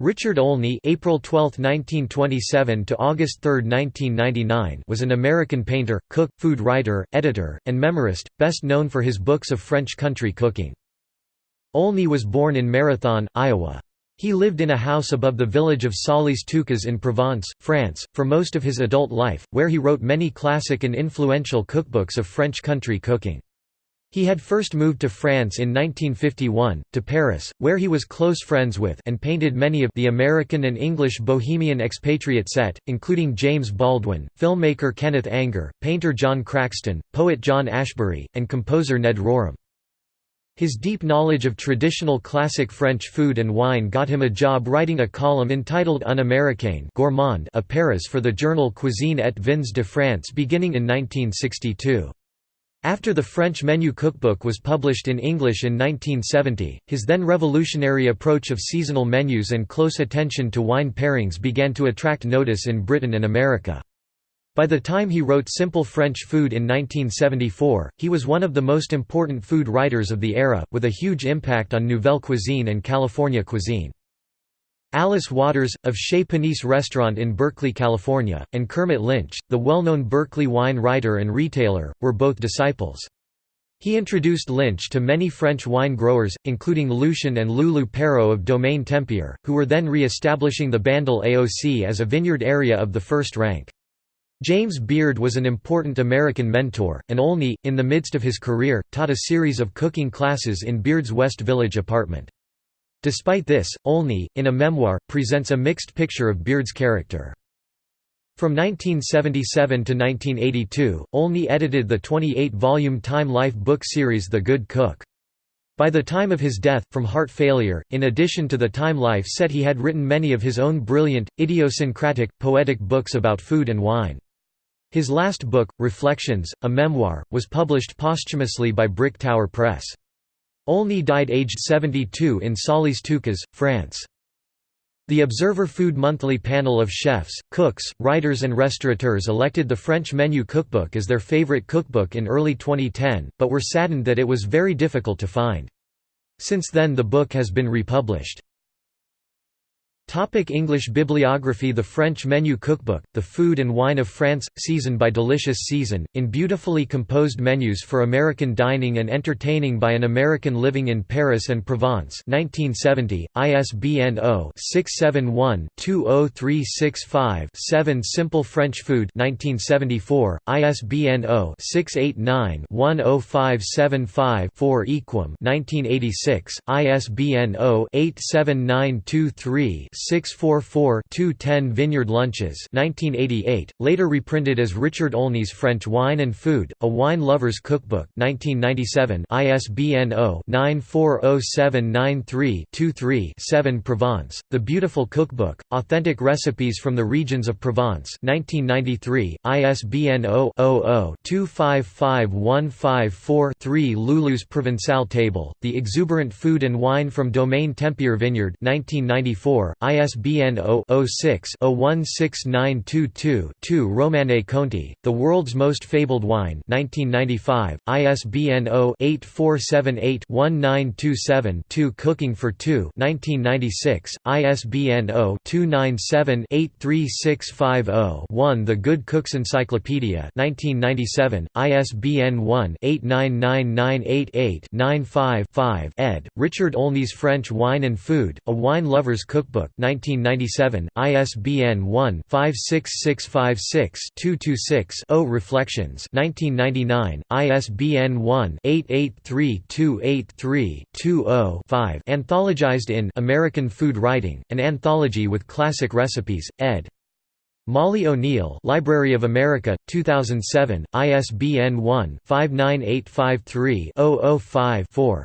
Richard Olney April 12, 1927 to August 3, 1999 was an American painter, cook, food writer, editor, and memorist, best known for his books of French country cooking. Olney was born in Marathon, Iowa. He lived in a house above the village of Solliès-Toucas in Provence, France, for most of his adult life, where he wrote many classic and influential cookbooks of French country cooking. He had first moved to France in 1951, to Paris, where he was close friends with and painted many of the American and English Bohemian expatriate set, including James Baldwin, filmmaker Kenneth Anger, painter John Craxton, poet John Ashbery, and composer Ned Rorem. His deep knowledge of traditional classic French food and wine got him a job writing a column entitled Un Américain gourmand à Paris for the journal Cuisine et Vins de France beginning in 1962. After the French menu cookbook was published in English in 1970, his then revolutionary approach of seasonal menus and close attention to wine pairings began to attract notice in Britain and America. By the time he wrote Simple French Food in 1974, he was one of the most important food writers of the era, with a huge impact on Nouvelle cuisine and California cuisine. Alice Waters, of Chez Panisse Restaurant in Berkeley, California, and Kermit Lynch, the well-known Berkeley wine writer and retailer, were both disciples. He introduced Lynch to many French wine growers, including Lucien and Lulu Peyraud of Domaine Tempier, who were then re-establishing the Bandol AOC as a vineyard area of the first rank. James Beard was an important American mentor, and Olney, in the midst of his career, taught a series of cooking classes in Beard's West Village apartment. Despite this, Olney, in a memoir, presents a mixed picture of Beard's character. From 1977 to 1982, Olney edited the 28-volume Time Life book series The Good Cook. By the time of his death, from heart failure, in addition to the Time Life set he had written many of his own brilliant, idiosyncratic, poetic books about food and wine. His last book, Reflections, a memoir, was published posthumously by Brick Tower Press. Olney died aged 72 in Solliès-Toucas, France. The Observer Food Monthly panel of chefs, cooks, writers and restaurateurs elected the French menu cookbook as their favorite cookbook in early 2010, but were saddened that it was very difficult to find. Since then the book has been republished. Topic English bibliography The French Menu Cookbook, The Food and Wine of France, Season by Delicious Season, in beautifully composed menus for American dining and entertaining by an American living in Paris and Provence 1970, ISBN 0-671-20365-7 Simple French Food 1974, ISBN 0-689-10575-4 Yquem 1986, ISBN 0-87923 644-210 Vineyard Lunches 1988, later reprinted as Richard Olney's French Wine and Food, A Wine Lover's Cookbook 1997 ISBN 0-940793-23-7 Provence, The Beautiful Cookbook, Authentic Recipes from the Regions of Provence 1993, ISBN 0-00-255154-3 Lulu's Provençal Table, The Exuberant Food and Wine from Domaine Tempier Vineyard 1994, ISBN 0-06-016922-2 Romanée Conti, The World's Most Fabled Wine 1995, ISBN 0-8478-1927-2 Cooking for Two 1996, ISBN 0-297-83650-1 The Good Cook's Encyclopedia 1997, ISBN 1-899988-95-5 ed., Richard Olney's French Wine and Food, A Wine Lover's Cookbook 1997, ISBN 1-56656-226-0 Reflections 1999, ISBN 1-883283-20-5 Anthologized in American Food Writing, an anthology with classic recipes, ed. Molly O'Neill Library of America, 2007, ISBN 1-59853-005-4